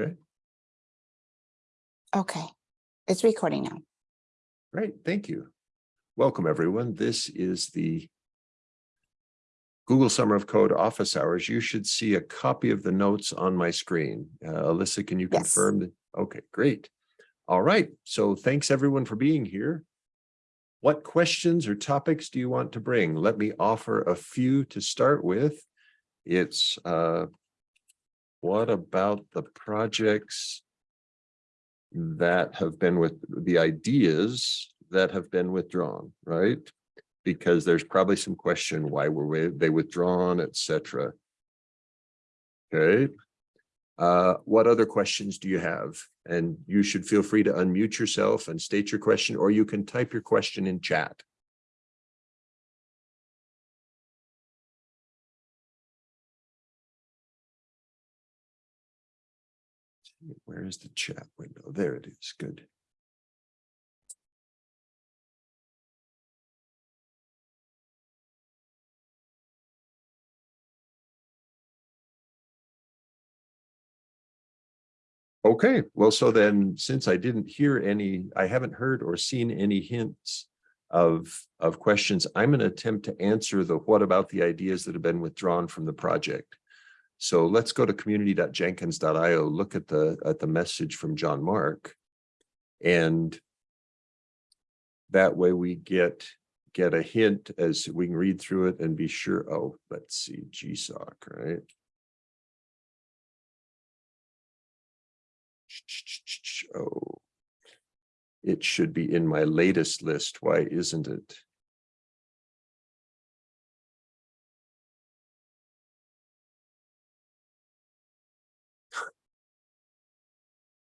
Okay, Okay, it's recording now. Great, thank you. Welcome, everyone. This is the Google Summer of Code office hours. You should see a copy of the notes on my screen. Uh, Alyssa, can you Yes. confirm that? Okay, great. All right, so thanks everyone for being here. What questions or topics do you want to bring? Let me offer a few to start with. It's uh, what about the projects that have been with the ideas that have been withdrawn, right? Because there's probably some question why were we- they withdrawn, et cetera. Okay. Uh, what other questions do you have? And you should feel free to unmute yourself and state your question, or you can type your question in chat. Where is the chat window? There it is. Good. Okay, well, so then, since I didn't hear any, I haven't heard or seen any hints of, of questions, I'm going to attempt to answer the what about the ideas that have been withdrawn from the project. So let's go to community.jenkins.io, look at the, at the message from John Mark. And that way we get, get a hint as we can read through it and be sure, oh, let's see, GSOC, right? Oh, it should be in my latest list. Why isn't it?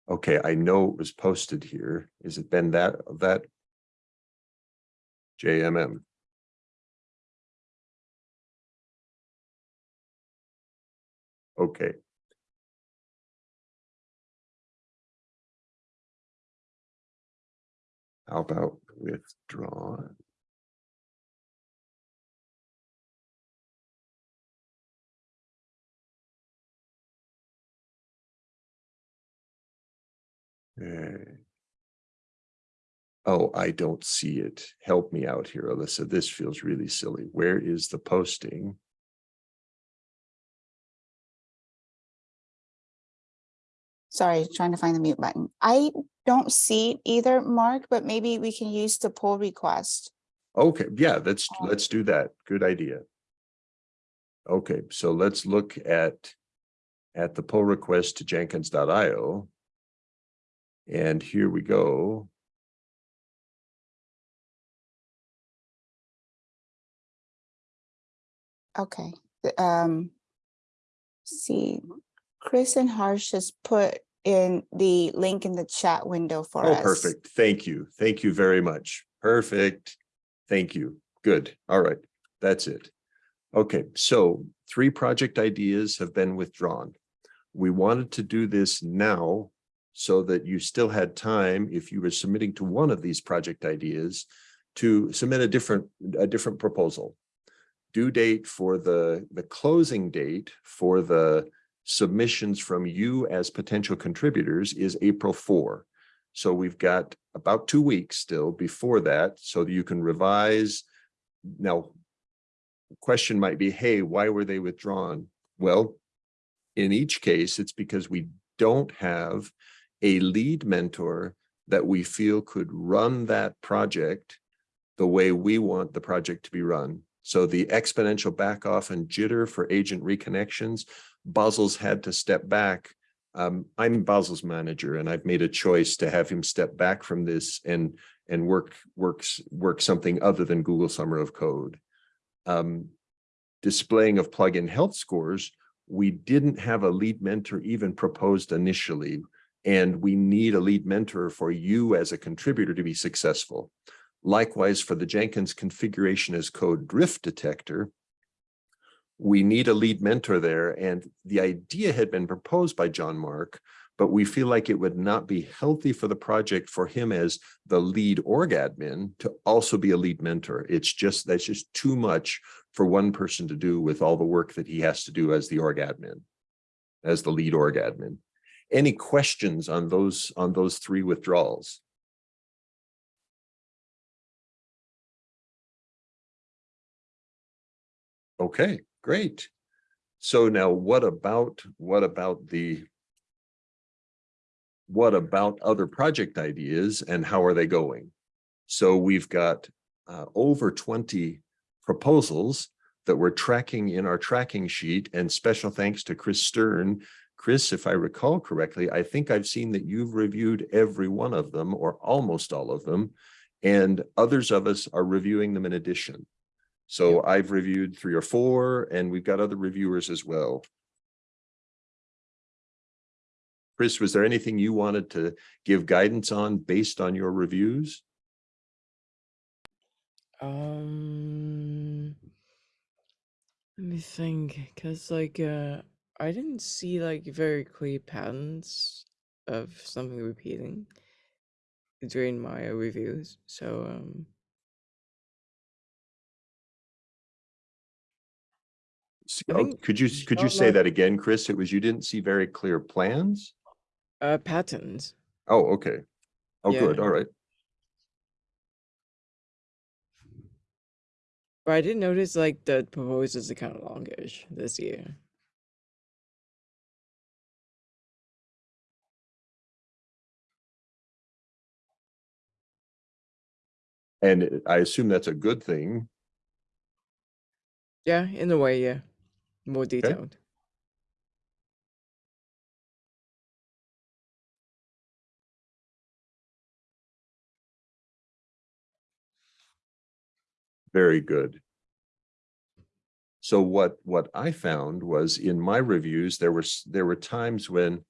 Okay, I know it was posted here. Is it been that, that? JMM. Okay. How about withdrawn? Okay. Oh, I don't see it. Help me out here, Alyssa. This feels really silly. Where is the posting? Sorry, trying to find the mute button. I don't see it either, Mark, but maybe we can use the pull request. Okay, yeah, let's, Um, let's do that. Good idea. Okay, so let's look at, at the pull request to jenkins.io. And here we go. Okay, um. See, Chris and Harsh has put in the link in the chat window for Oh, us. perfect. Thank you. Thank you very much. Perfect. Thank you. Good. All right. That's it. Okay, so three project ideas have been withdrawn. We wanted to do this now so that you still had time if you were submitting to one of these project ideas to submit a different, a different proposal. Due date for the, the closing date for the submissions from you as potential contributors is April 4. So we've got about two weeks still before that, so that you can revise. Now, question might be, hey, why were they withdrawn? Well, in each case, it's because we don't have a lead mentor that we feel could run that project the way we want the project to be run. So the exponential back off and jitter for agent reconnections, Basil's had to step back. Um, I'm Basil's manager and I've made a choice to have him step back from this and and work works work something other than Google Summer of Code. Um, displaying of plugin health scores, we didn't have a lead mentor even proposed initially. And we need a lead mentor for you as a contributor to be successful. Likewise, for the Jenkins configuration as code drift detector, we need a lead mentor there. And the idea had been proposed by John Mark, but we feel like it would not be healthy for the project for him as the lead org admin to also be a lead mentor. It's just, that's just too much for one person to do with all the work that he has to do as the org admin, as the lead org admin. Any questions on those, on those three withdrawals? Okay, great. So now what about, what about the what about other project ideas and how are they going? So we've got uh, over 20 proposals that we're tracking in our tracking sheet and special thanks to Chris Stern. Chris, if I recall correctly, I think I've seen that you've reviewed every one of them or almost all of them. And others of us are reviewing them in addition. So I've reviewed three or four and we've got other reviewers as well. Chris, was there anything you wanted to give guidance on based on your reviews? Um, let me think, cause like uh, I didn't see like very clear patterns of something repeating during my reviews. So um, S- I oh, Could you, could you say that again, Chris? It was, you didn't see very clear plans? uh, patterns. Oh, okay. Oh, good. All right. But I didn't notice like the proposals are kind of longish this year. And I assume that's a good thing. Yeah, in a way, yeah, more detailed. Very good. So what, what I found was in my reviews, there was, there were times when,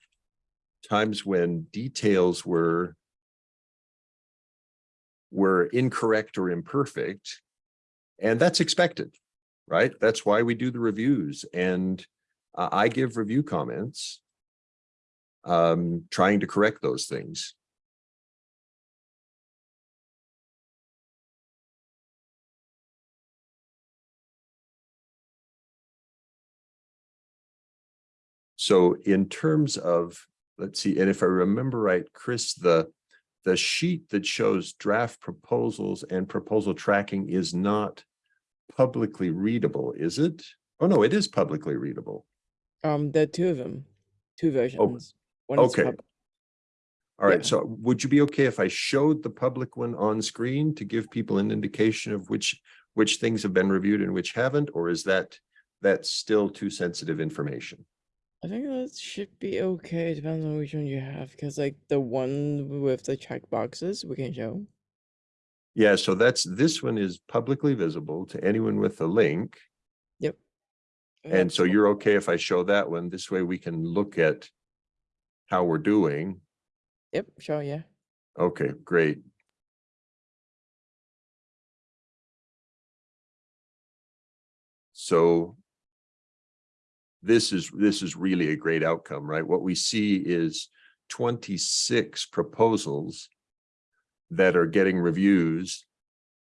times when details were were incorrect or imperfect. And that's expected, right? That's why we do the reviews and uh, I give review comments um, trying to correct those things. So in terms of, let's see, and if I remember right, Chris, the the sheet that shows draft proposals and proposal tracking is not publicly readable, is it? Oh, no, it is publicly readable. Um, there are two of them, two versions. Oh, okay. All right, Yeah. so would you be okay if I showed the public one on screen to give people an indication of which which things have been reviewed and which haven't, or is that that's still too sensitive information? I think that should be okay. It depends on which one you have, because like the one with the check boxes we can show. Yeah, so that's, this one is publicly visible to anyone with a link. Yep. And That's so you're okay if I show that one? This way we can look at how we're doing. Yep, sure, yeah. Okay, great. So this is, this is really a great outcome, right? What we see is twenty-six proposals that are getting reviews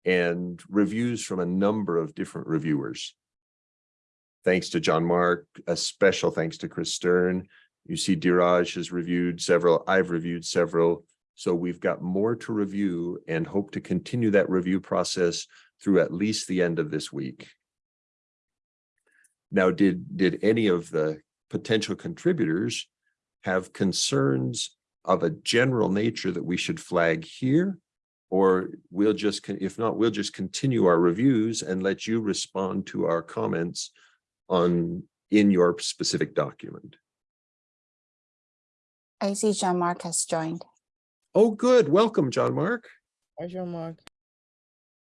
and reviews from a number of different reviewers. Thanks to John Mark, a special thanks to Chris Stern. You see Diraj has reviewed several, I've reviewed several. So we've got more to review and hope to continue that review process through at least the end of this week. Now, did, did any of the potential contributors have concerns of a general nature that we should flag here? Or we'll just, if not, we'll just continue our reviews and let you respond to our comments on, in your specific document. I see John Mark has joined. Oh, good. Welcome, John Mark. Hi, Jean Mark.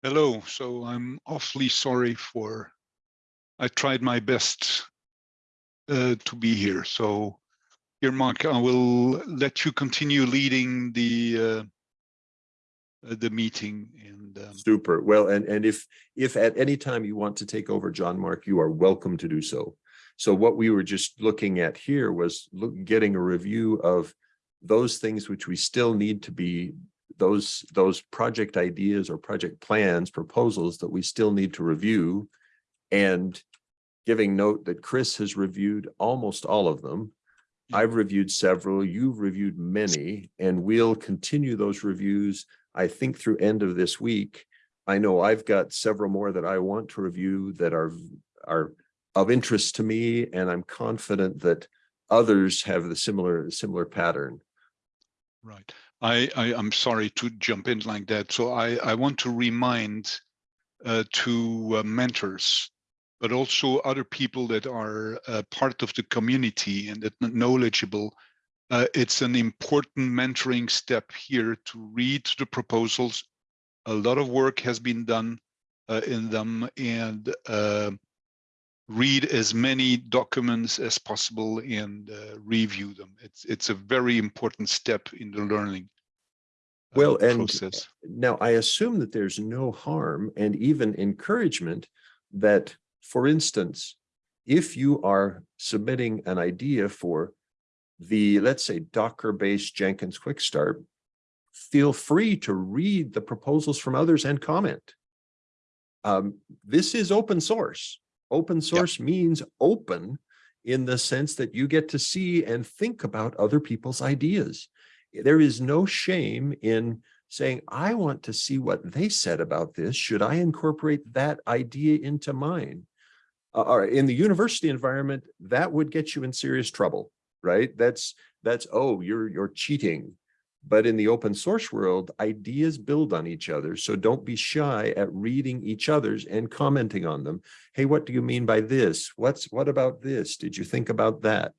Hello, so I'm awfully sorry for, I tried my best uh, to be here, so here, Mark, I will let you continue leading the uh, the meeting and um, Super. Well, and, and if, if at any time you want to take over John Mark, you are welcome to do so. So what we were just looking at here was look, getting a review of those things which we still need to be, those, those project ideas or project plans, proposals that we still need to review. And giving note that Chris has reviewed almost all of them. I've reviewed several, you've reviewed many, and we'll continue those reviews, I think through end of this week. I know I've got several more that I want to review that are, are of interest to me, and I'm confident that others have the similar, similar pattern. Right. I, I, I'm sorry to jump in like that. So I, I want to remind uh, to uh, mentors, but also other people that are uh, part of the community and that knowledgeable. Uh, it's an important mentoring step here to read the proposals. A lot of work has been done uh, in them and uh, read as many documents as possible and uh, review them. It's it's a very important step in the learning uh, Well, and process. now I assume that there's no harm and even encouragement that, for instance, if you are submitting an idea for the, let's say, Docker-based Jenkins Quick Start, feel free to read the proposals from others and comment. Um, this is open source. Open source means open in the sense that you get to see and think about other people's ideas. There is no shame in saying, I want to see what they said about this. Should I incorporate that idea into mine? Uh, Or in the university environment, that would get you in serious trouble, right? That's, that's, oh, you're, you're cheating. But in the open source world, ideas build on each other. So don't be shy at reading each other's and commenting on them. Hey, what do you mean by this? What's, what about this? Did you think about that?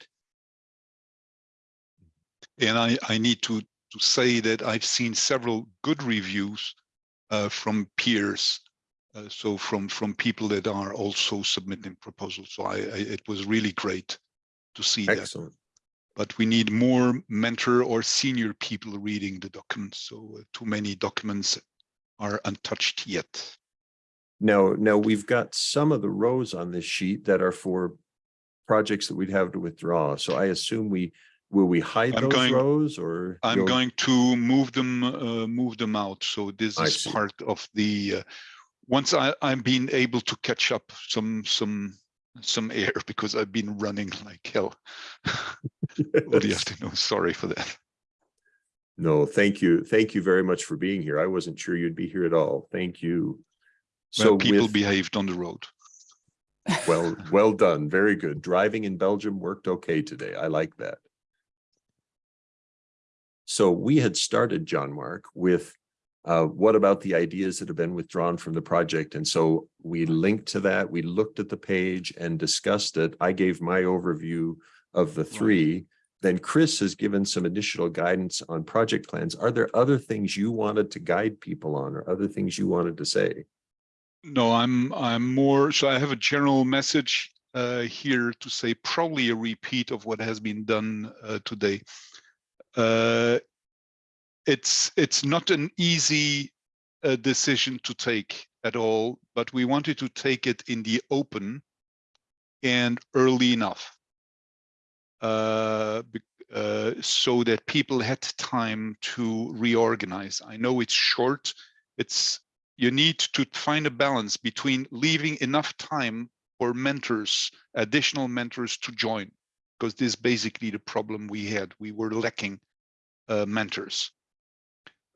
And I, I need to, to say that I've seen several good reviews uh, from peers. Uh, so from, from people that are also submitting proposals. So I, I it was really great to see that. Excellent. But we need more mentor or senior people reading the documents. So uh, too many documents are untouched yet. No, no, we've got some of the rows on this sheet that are for projects that we'd have to withdraw. So I assume we, will we hide I'm those going- rows or? I'm you'll- going to move them, uh, move them out. So this I is see. part of the, uh, once I, I'm being able to catch up some, some, some air because I've been running like hell. What do you have to know? Sorry for that. No, thank you. Thank you very much for being here. I wasn't sure you'd be here at all. Thank you. Well, So people with, behaved on the road. well, well done. Very good. Driving in Belgium worked okay today. I like that. So we had started, John Mark, with uh, what about the ideas that have been withdrawn from the project? And so we linked to that. We looked at the page and discussed it. I gave my overview of the three. Then Chris has given some additional guidance on project plans. Are there other things you wanted to guide people on or other things you wanted to say? No, I'm, I'm more, so I have a general message uh, here to say probably a repeat of what has been done uh, today. Uh, it's, it's not an easy uh, decision to take at all, but we wanted to take it in the open and early enough. Uh, uh, so that people had time to reorganize. I know it's short, it's you need to find a balance between leaving enough time for mentors, additional mentors to join, because this is basically the problem we had. We were lacking uh, mentors.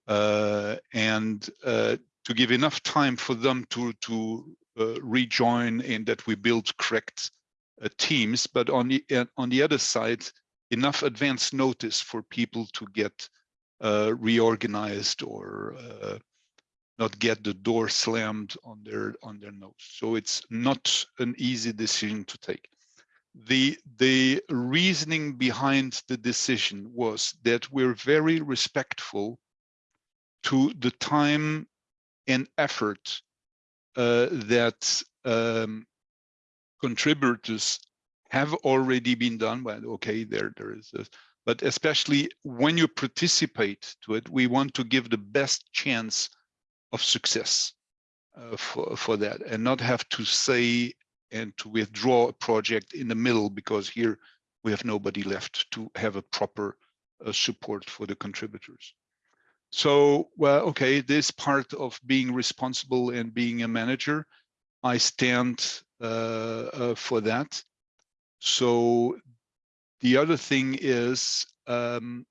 Uh, and uh, to give enough time for them to, to uh, rejoin and that we build correct teams, but on the, on the other side, enough advance notice for people to get uh, reorganized or uh, not get the door slammed on their on their nose. So it's not an easy decision to take. The the reasoning behind the decision was that we're very respectful to the time and effort uh, that um, contributors have already been done. Well, okay, there there is this, but especially when you participate to it, we want to give the best chance of success uh, for, for that and not have to say and to withdraw a project in the middle because here we have nobody left to have a proper uh, support for the contributors. So, well, okay, this part of being responsible and being a manager, I stand uh, uh, for that. So the other thing is, um,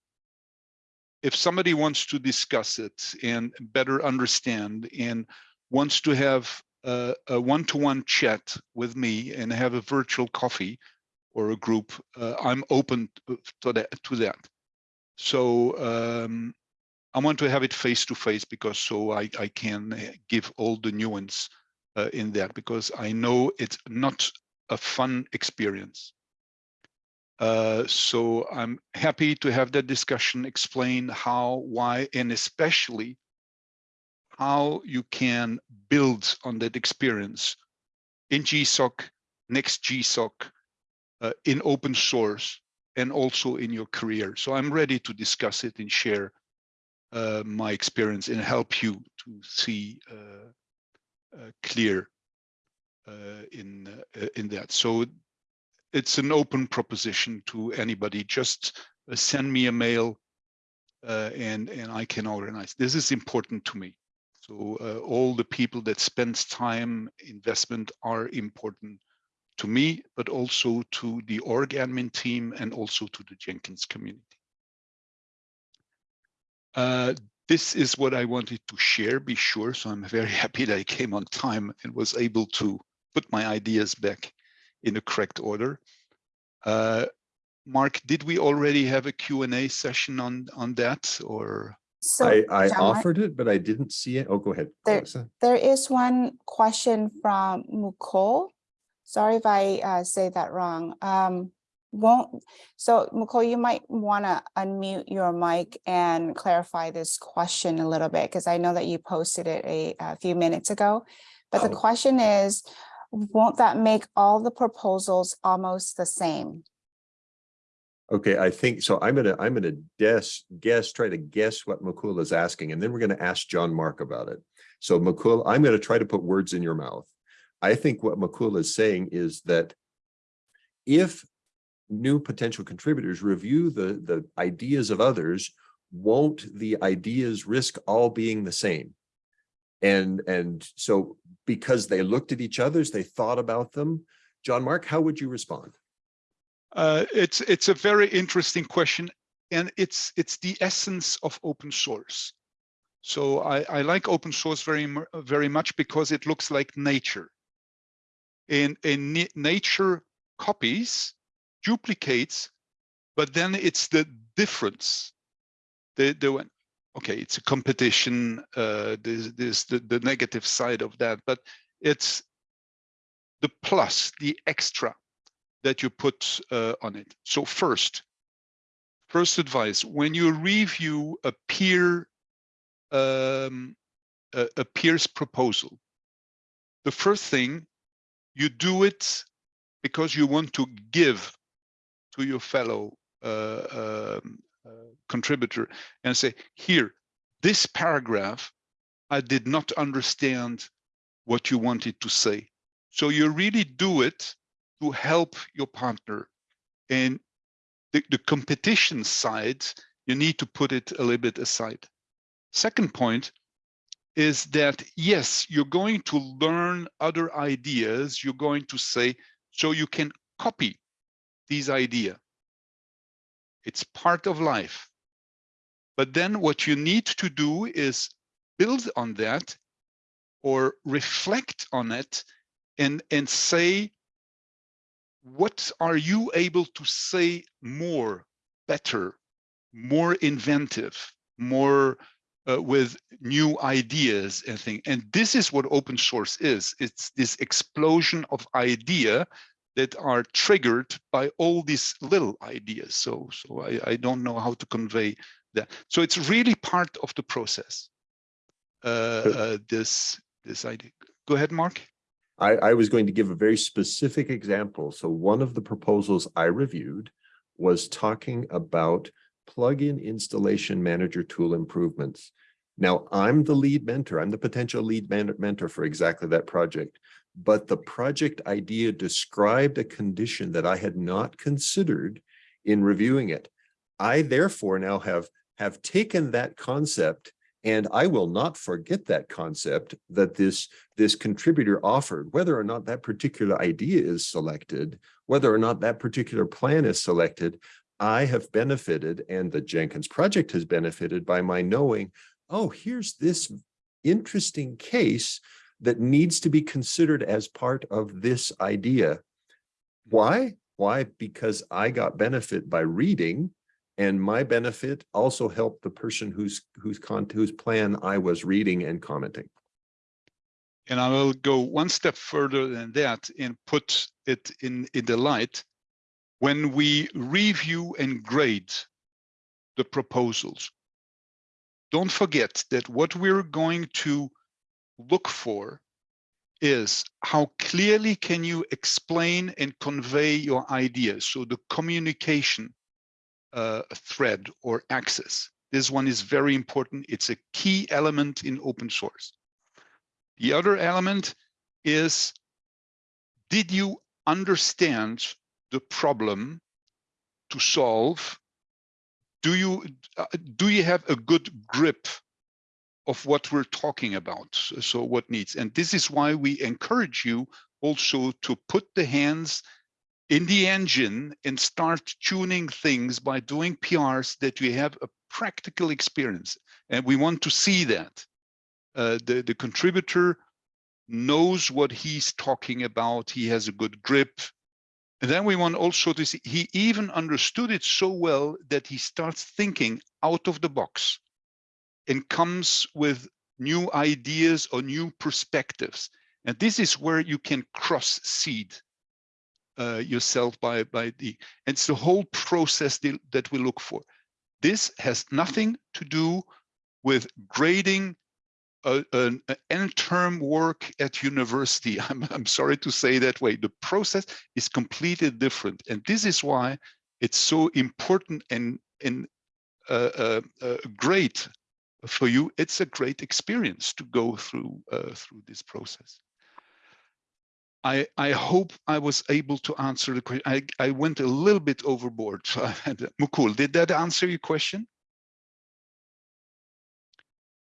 if somebody wants to discuss it and better understand and wants to have a, one-to-one chat with me and have a virtual coffee or a group, uh, I'm open to- to that. To that. So um, I want to have it face to face because so I, I can uh, give all the nuance uh, in that because I know it's not a fun experience. Uh, so I'm happy to have that discussion, explain how, why, and especially how you can build on that experience in GSOC, next GSOC, uh, in open source, and also in your career. So I'm ready to discuss it and share uh, my experience and help you to see uh, uh, clear uh, in in that. So it's an open proposition to anybody. Just send me a mail and and I can organize. This is important to me. So uh, all the people that spends time investment are important to me, but also to the org admin team and also to the Jenkins community. Uh, this is what I wanted to share, be sure. So I'm very happy that I came on time and was able to put my ideas back in the correct order. Uh, Mark, did we already have a Q&A session on, on that or? So I, I offered it, but I didn't see it. Oh, go ahead. There- there is one question from Mukul. Sorry if I uh, say that wrong. Um, won't, so Mukul, you might want to unmute your mic and clarify this question a little bit, because I know that you posted it a, a few minutes ago. But the Oh. question is, won't that make all the proposals almost the same? Okay, I think, so I'm gonna, I'm gonna guess, guess, try to guess what Mukul is asking, and then we're gonna ask John Mark about it. So Mukul, I'm gonna try to put words in your mouth. I think what Mukul is saying is that if new potential contributors review the, the ideas of others, won't the ideas risk all being the same? And, and so because they looked at each other's, they thought about them. John Mark, how would you respond? Uh, it's it's a very interesting question, and it's it's the essence of open source. So I, I like open source very very much because it looks like nature. And in nature copies, duplicates, but then it's the difference. The the okay, it's a competition. Uh, there's there's the the negative side of that, but it's the plus, the extra that you put uh, on it. So first, first advice, when you review a peer, um, a, a peer's proposal, the first thing you do it because you want to give to your fellow uh, um, uh, contributor and say, here, this paragraph, I did not understand what you wanted to say. So you really do it to help your partner. And the, the competition side, you need to put it a little bit aside. Second point is that, yes, you're going to learn other ideas. You're going to say, so you can copy these idea. It's part of life. But then what you need to do is build on that or reflect on it and, and say, what are you able to say more, better, more inventive, more uh, with new ideas and things. And this is what open source is. It's this explosion of idea that are triggered by all these little ideas. So, so I, I don't know how to convey that. So it's really part of the process. Uh, uh, this this idea. Go ahead, Mark. I, I was going to give a very specific example. So one of the proposals I reviewed was talking about plugin installation manager tool improvements. Now, I'm the lead mentor. I'm the potential lead mentor for exactly that project. But the project idea described a condition that I had not considered in reviewing it. I therefore now have, have taken that concept and I will not forget that concept that this, this contributor offered, whether or not that particular idea is selected whether or not that particular plan is selected, I have benefited and the Jenkins project has benefited by my knowing, oh, here's this interesting case that needs to be considered as part of this idea. Why? Why? Because I got benefit by reading and my benefit also helped the person whose whose whose plan I was reading and commenting. And I will go one step further than that and put it in, in the light. When we review and grade the proposals, don't forget that what we're going to look for is how clearly can you explain and convey your ideas? So the communication uh, thread or access. This one is very important. It's a key element in open source. The other element is, did you understand the problem to solve? Do you, uh, do you have a good grip of what we're talking about? So, what needs? And this is why we encourage you also to put the hands in the engine and start tuning things by doing PRs that you have a practical experience. And we want to see that uh, the, the contributor knows what he's talking about. He has a good grip. And then we want also to see, he even understood it so well that he starts thinking out of the box and comes with new ideas or new perspectives. And this is where you can cross seed uh, yourself by, by the, it's the whole process that, we look for. This has nothing to do with grading an, end term work at university. I'm, I'm sorry to say that way. The process is completely different. And this is why it's so important and, and uh, uh, uh, great for you. It's a great experience to go through uh, through this process. I, I hope I was able to answer the question. I, I went a little bit overboard. So Mukul, did that answer your question?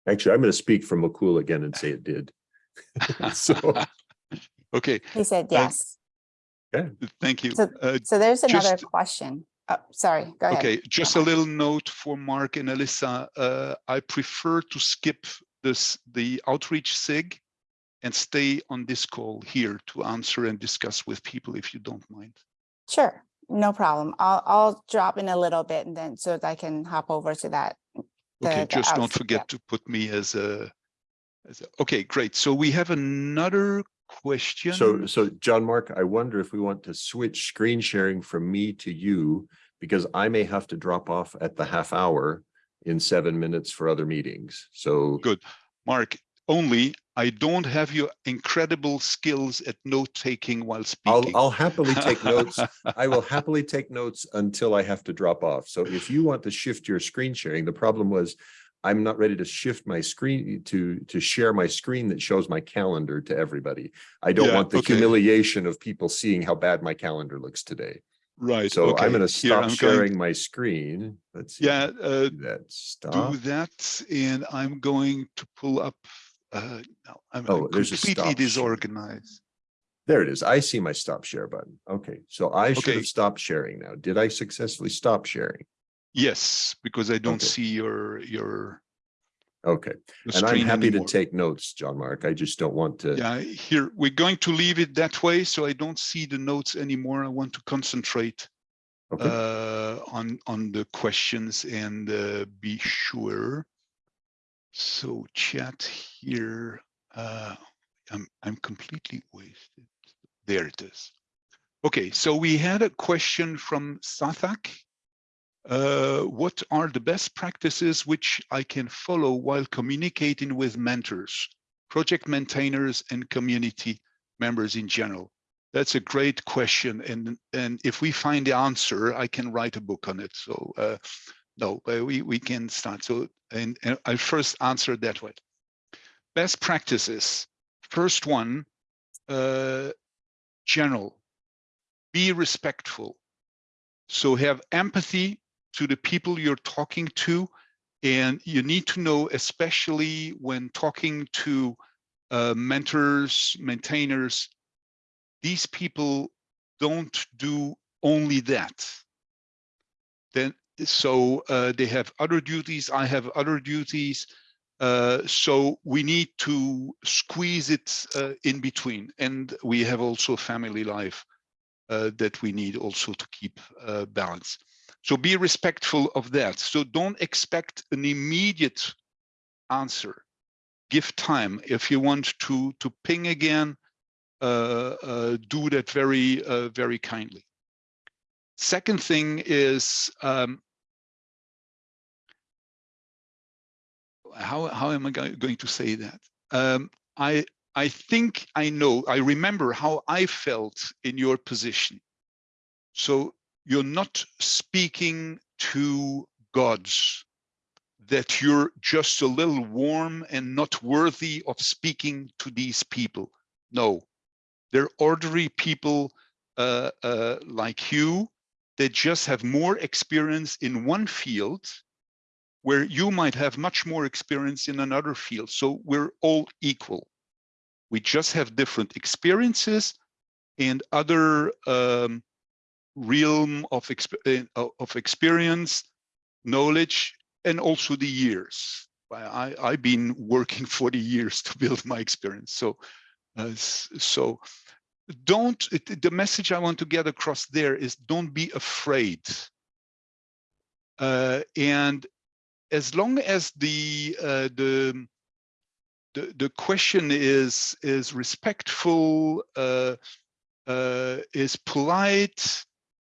Actually, I'm going to speak from Mukul again and say it did. So, okay, He said Uh, yes. thank you. So- Uh, So there's another just- question. Oh, sorry, go ahead. Okay, just a little note for Mark and Alyssa. Uh, I prefer to skip this the outreach SIG and stay on this call here to answer and discuss with people if you don't mind. Sure, no problem. I'll, I'll drop in a little bit and then so that I can hop over to that. Okay, the- the just don't outs- yeah. forget to put me as a, as a, okay, great. So we have another question. so, so John Mark, I wonder if we want to switch screen sharing from me to you because I may have to drop off at the half hour in seven minutes for other meetings. So Good. Mark, only I don't have your incredible skills at note taking while I'll, speaking. I'll happily take notes. I will happily take notes until I have to drop off. So if you want to shift your screen sharing, the problem was I'm not ready to shift my screen to, to share my screen that shows my calendar to everybody. I don't Yeah, want the okay. humiliation of people seeing how bad my calendar looks today. Right. So okay, I'm going to stop I'm going- sharing my screen. Let's see. Yeah, uh, Do That do that and I'm going to pull up, uh, no, I'm Oh, I'm there's a completely stop disorganized. There it is. I see my stop share button. Okay, so I should Okay. have stopped sharing now. Did I successfully stop sharing? Yes, because I don't Okay. see your, your Okay, and I'm happy to take notes, John Mark. I just don't want to. Yeah, here, we're going to leave it that way, so I don't see the notes anymore. I want to concentrate Okay, uh, on, on the questions and uh, be sure. So chat here, uh, I'm, I'm completely wasted. There it is. Okay, so we had a question from Sarthak. Uh, what are the best practices which I can follow while communicating with mentors, project maintainers and community members in general? That's a great question. And, and if we find the answer, I can write a book on it. So uh, no, we, we can start. So, and, and I'll first answer that way. Best practices. First one, uh, general, be respectful. So have empathy to the people you're talking to. And you need to know, especially when talking to uh, mentors, maintainers, these people don't do only that. Then, so uh, they have other duties, I have other duties. Uh, so we need to squeeze it uh, in between. And we have also family life uh, that we need also to keep uh, balance. So be respectful of that. So don't expect an immediate answer. Give time. If you want to to ping again, uh, uh, do that very uh, very kindly. Second thing is um, how how am I going to say that? Um, I I think I know. I remember how I felt in your position. So you're not speaking to gods that you're just a little warm and not worthy of speaking to these people. No, they're ordinary people uh, uh, like you that just have more experience in one field where you might have much more experience in another field. So we're all equal. We just have different experiences and other um, realm of, exp uh, of experience, knowledge, and also the years. I, I've been working 40 years to build my experience. So, uh, so don't, the message I want to get across there is don't be afraid. Uh, and as long as the, uh, the, the, the question is, is respectful, uh, uh, is polite,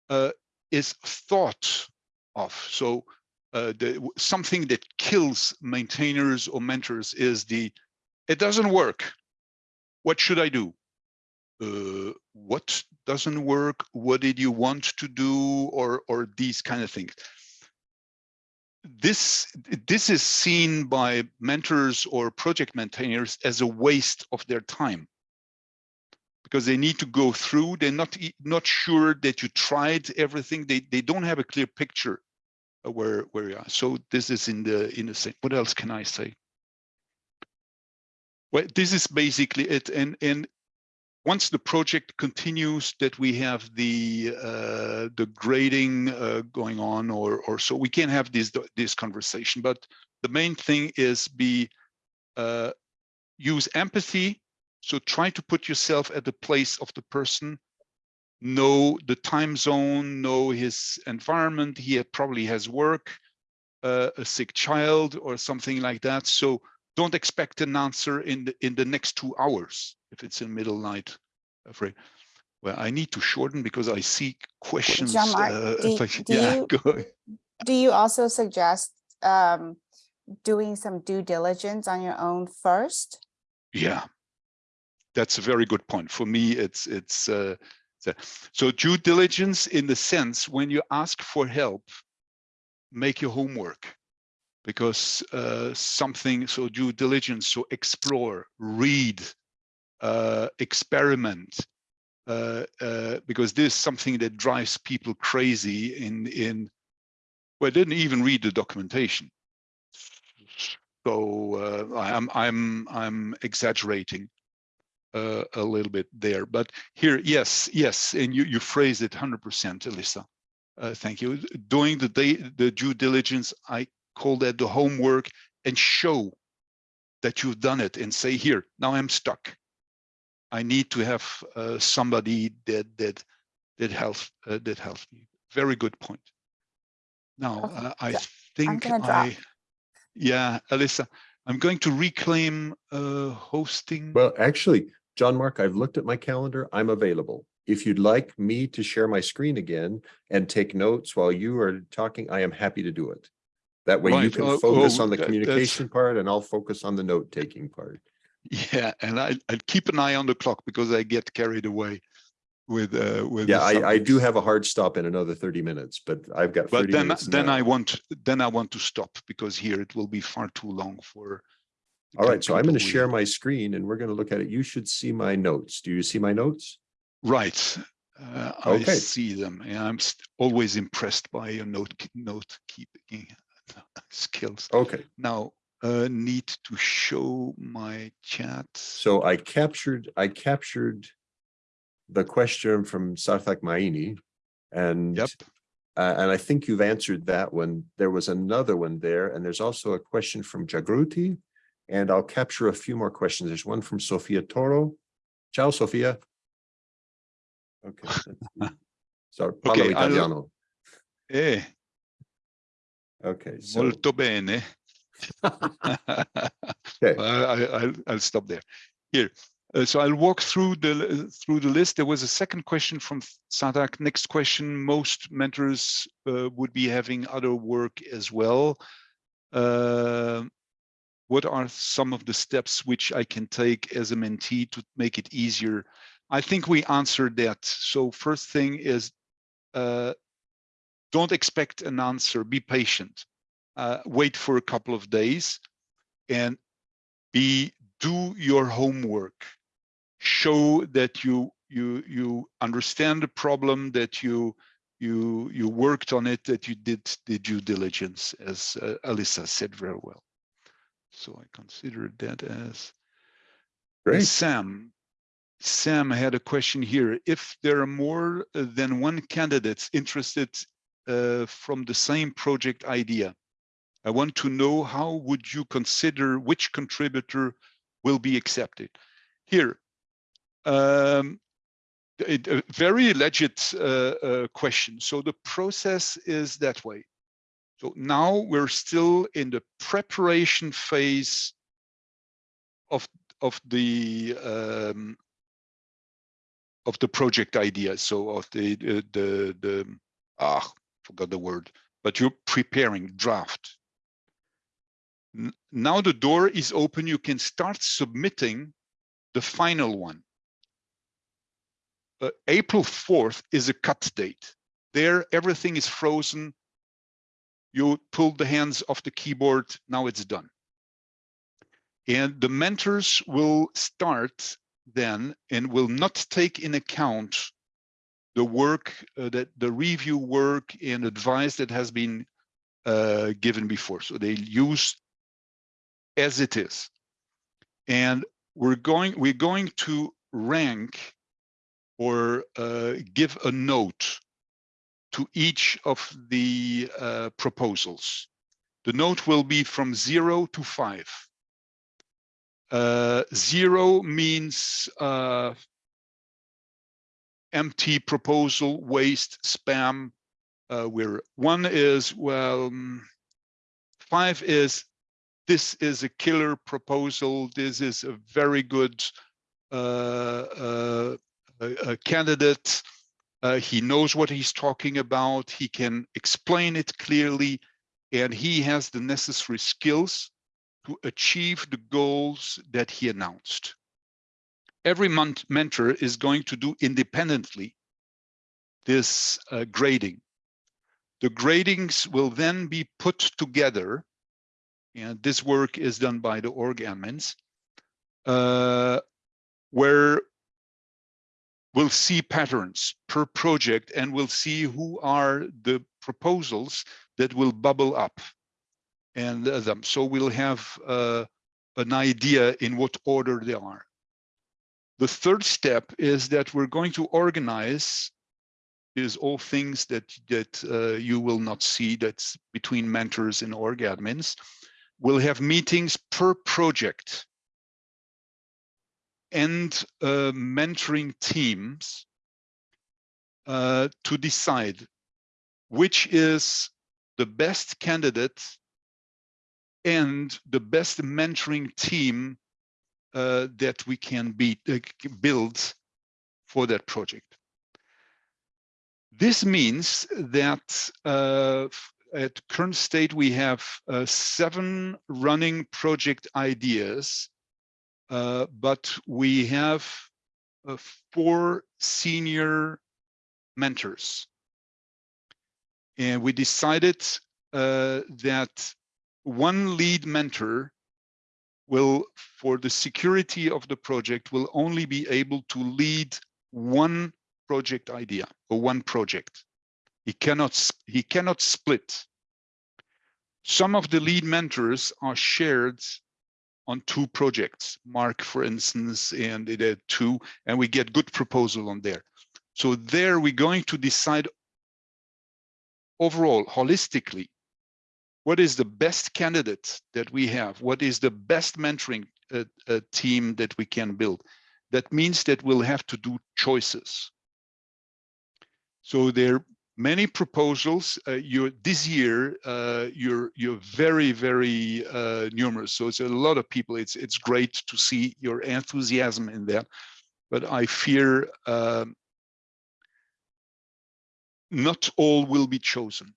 uh, is thought of. So uh, the, something that kills maintainers or mentors is the, it doesn't work. What should I do? Uh, what doesn't work? What did you want to do? Or, or these kind of things. This, this is seen by mentors or project maintainers as a waste of their time because they need to go through. They're not not sure that you tried everything. They they don't have a clear picture where where you are. So this is in the in the same. What else can I say? Well, this is basically it. And and once the project continues, that we have the uh, the grading uh, going on, or or so we can have this this conversation. But the main thing is be uh, use empathy so try to put yourself at the place of the person, know the time zone, know his environment. He probably has work, uh, a sick child or something like that. So don't expect an answer in the, in the next two hours if it's in middle night. Afraid. Well, I need to shorten because I see questions. Jean-Marc, uh, do- I- do yeah, you- Do you also suggest um, doing some due diligence on your own first? Yeah, that's a very good point. For me, it's it's uh, so- due diligence in the sense when you ask for help, make your homework because uh, something so due diligence so explore, read, uh, experiment. Uh, uh, because this is something that drives people crazy in in well, didn't even read the documentation. So uh, I'm I'm I'm exaggerating uh, a little bit there, but here, yes, yes, and you you phrase it 100%, Alyssa. Uh, thank you. Doing the day, the due diligence, I call that the homework, and show that you've done it, and say, here, now I'm stuck. I need to have uh, somebody that that that helps uh, that helps me. Very good point. Now, Okay, uh, I so think. I, yeah, Alyssa, I'm going to reclaim uh, hosting. Well, actually, John Mark, I've looked at my calendar. I'm available. If you'd like me to share my screen again and take notes while you are talking, I am happy to do it. That way you can Oh, focus oh, on the that- that's- communication part and I'll focus on the note taking part. Yeah, and I I keep an eye on the clock because I get carried away with uh with. Yeah, I, I do have a hard stop in another thirty minutes, but I've got But then then now. I want then I want to stop because here it will be far too long for. All right, so I'm going to share my screen and we're going to look at it. You should see my notes. Do you see my notes? Right, uh, I Okay. see them, and I'm always impressed by your note note keeping skills. Okay, Now, uh, need to show my chat. so I captured, I captured the question from Sarthak Maini. And Yep. uh, and I think you've answered that one. There was another one there, and there's also a question from Jagruti. And I'll capture a few more questions. There's one from Sofia Toro. Ciao, Sofia. Okay. Sorry, parlo Okay, italiano. Eh, Okay, so, molto bene. okay, I, I, I'll, I'll stop there. Here, uh, so I'll walk through the through the list. There was a second question from Sarthak. Next question: Most mentors uh, would be having other work as well. Uh, what are some of the steps which I can take as a mentee to make it easier? I think we answered that. So first thing is, uh, don't expect an answer. Be patient. Uh, wait for a couple of days, and be do your homework show that you you you understand the problem that you you you worked on it that you did the due diligence as uh, Alyssa said very well so i consider that as great. sam sam had a question here if there are more than one candidates interested uh, from the same project idea i want to know how would you consider which contributor will be accepted. Here, um, it, a very legit uh, uh, question. So the process is that way. So now we're still in the preparation phase of of the um, of the project idea. So of the the the, the ah forgot the word, but you're preparing draft. Now the door is open, you can start submitting the final one. Uh, April 4th is a cut date. There, everything is frozen. You pull the hands off the keyboard, now it's done. And the mentors will start then and will not take in account the work uh, that the review work and advice that has been uh, given before. So they use as it is. And we're going, we're going to rank or uh, give a note to each of the uh, proposals. The note will be from zero to five. Uh, zero means uh, empty proposal, waste, spam. Uh, where one is, well, mm, five is this is a killer proposal. This is a very good uh, uh, a, a candidate. Uh, he knows what he's talking about. He can explain it clearly, and he has the necessary skills to achieve the goals that he announced. Every month mentor is going to do independently this uh, grading. The gradings will then be put together and this work is done by the org admins, uh, where we'll see patterns per project and we'll see who are the proposals that will bubble up. And uh, them. so we'll have uh, an idea in what order they are. The third step is that we're going to organize is all things that that uh, you will not see that's between mentors and org admins we'll have meetings per project and uh, mentoring teams uh, to decide which is the best candidate and the best mentoring team uh, that we can be, uh, build for that project. This means that uh, at current state, we have uh, seven running project ideas, but we have uh, four senior mentors. And we decided uh, that one lead mentor will, for the security of the project, will only be able to lead one project idea or one project. He cannot, he cannot split. Some of the lead mentors are shared on two projects, Mark, for instance, and it had two, and we get good proposal on there. So there we're going to decide overall, holistically, what is the best candidate that we have? What is the best mentoring uh, uh, team that we can build? That means that we'll have to do choices. So there many proposals. Uh, you this year, uh, you're you're very very uh, numerous. So it's a lot of people. It's it's great to see your enthusiasm in that, but I fear um, not all will be chosen.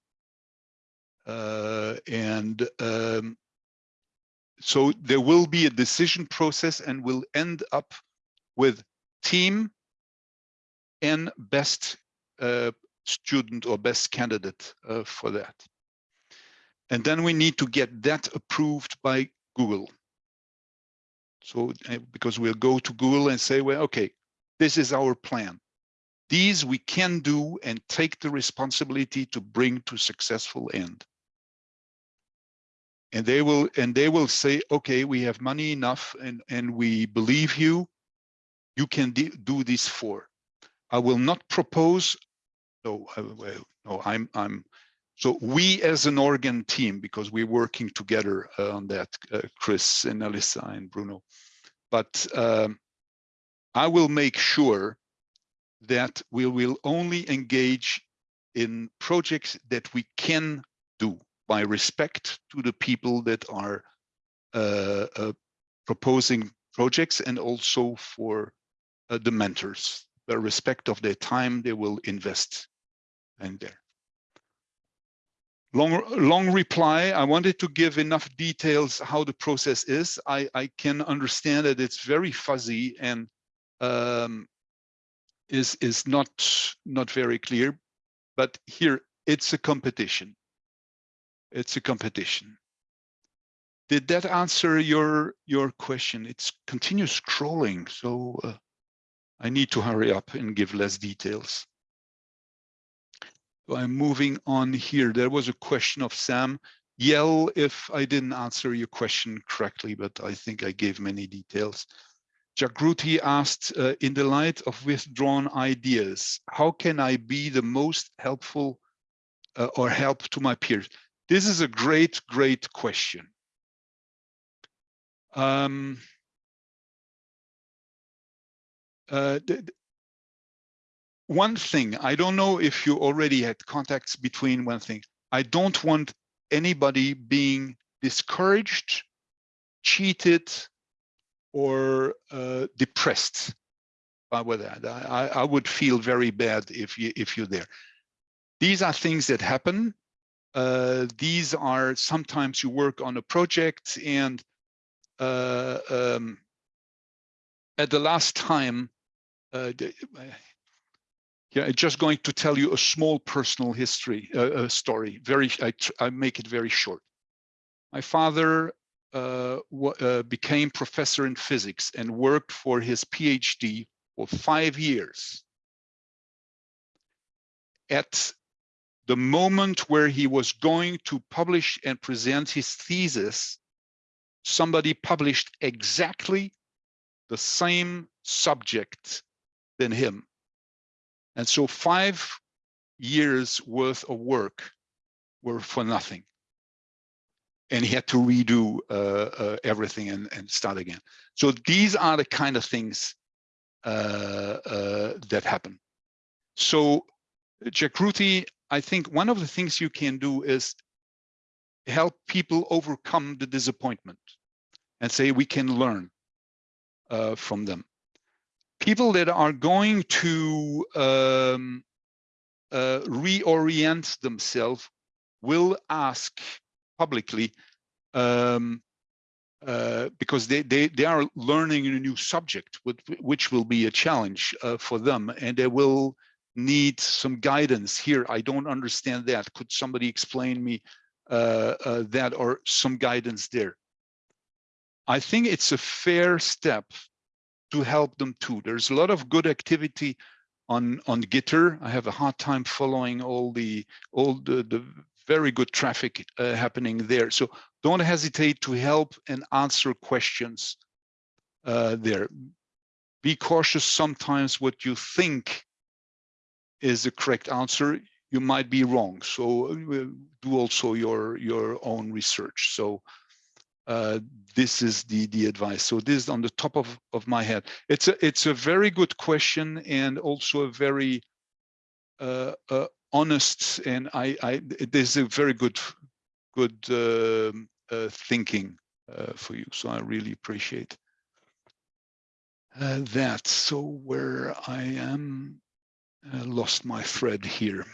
Uh, and um, so there will be a decision process, and we'll end up with team and best uh, student or best candidate uh, for that. And then we need to get that approved by Google. So uh, because we'll go to Google and say, well, okay, this is our plan. These we can do and take the responsibility to bring to successful end. And they will and they will say, okay, we have money enough and, and we believe you, you can do this for. I will not propose I, well, no, I'm, I'm, so we as an organ team, because we're working together uh, on that, uh, Chris and Alyssa and Bruno, but um, I will make sure that we will only engage in projects that we can do by respect to the people that are uh, uh, proposing projects and also for uh, the mentors, the respect of their time they will invest and there. Long, long reply. I wanted to give enough details how the process is. I, I can understand that it's very fuzzy and um, is is not not very clear. But here it's a competition. It's a competition. Did that answer your your question? It's continuous scrolling, so uh, I need to hurry up and give less details. I'm moving on here. There was a question of Sam. Yell if I didn't answer your question correctly, but I think I gave many details. Jagruti asked, uh, in the light of withdrawn ideas, how can I be the most helpful uh, or help to my peers? This is a great, great question. Um, uh, one thing, I don't know if you already had contacts between one thing. I don't want anybody being discouraged, cheated, or uh, depressed by that. I, I would feel very bad if you if you're there. These are things that happen. Uh, these are sometimes you work on a project and uh, um, at the last time, uh, yeah, I'm just going to tell you a small personal history, uh, a story. Very, I, I make it very short. My father uh, uh, became professor in physics and worked for his PhD for five years. At the moment where he was going to publish and present his thesis, somebody published exactly the same subject than him and so five years worth of work were for nothing. And he had to redo uh, uh, everything and, and start again. So these are the kind of things uh, uh that happen. So Jagruti, I think one of the things you can do is help people overcome the disappointment and say we can learn uh, from them people that are going to um, uh, reorient themselves will ask publicly um, uh, because they, they, they are learning a new subject, which, will be a challenge uh, for them, and they will need some guidance here. I don't understand that. Could somebody explain me uh, uh, that or some guidance there? I think it's a fair step to help them too. There's a lot of good activity on on Gitter. I have a hard time following all the all the, the very good traffic uh, happening there. So don't hesitate to help and answer questions uh, there. Be cautious sometimes what you think is the correct answer, you might be wrong. So uh, do also your your own research. So uh, this is the the advice. So this is on the top of of my head. It's a it's a very good question and also a very uh, uh, honest and I I this is a very good good um, uh, thinking uh, for you. So I really appreciate that. So where I am uh, lost my thread here.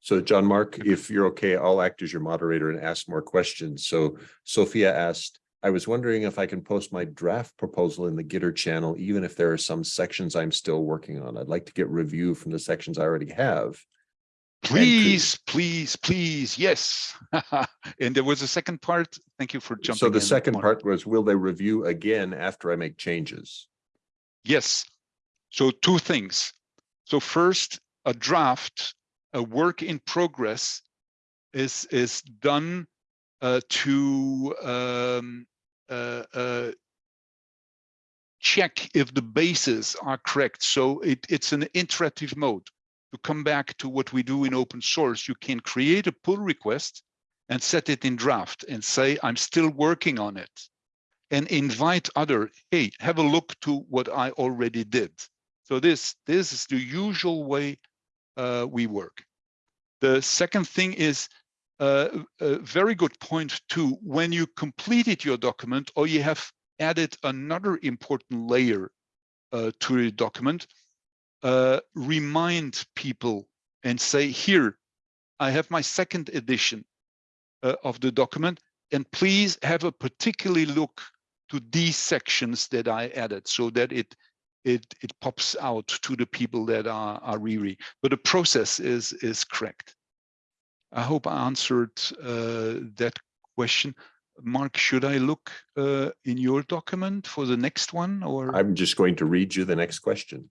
So John Mark, if you're okay, I'll act as your moderator and ask more questions. So Sophia asked, I was wondering if I can post my draft proposal in the Gitter channel, even if there are some sections I'm still working on. I'd like to get review from the sections I already have. Please, please, please, yes. and there was a second part. Thank you for jumping So the second part was, will they review again after I make changes? Yes. So two things. So first, a draft, a work in progress is is done uh, to um, check if the bases are correct. So it, it's an interactive mode. To come back to what we do in open source, you can create a pull request and set it in draft and say, I'm still working on it and invite other, hey, have a look to what I already did. So this, this is the usual way uh, we work. The second thing is uh, a very good point too. When you completed your document or you have added another important layer uh, to the document, uh, remind people and say, here, I have my second edition uh, of the document, and please have a particularly look to these sections that I added so that it it it pops out to the people that are are reading. But the process is is correct. I hope I answered uh, that question. Mark, should I look uh, in your document for the next one or? I'm just going to read you the next question.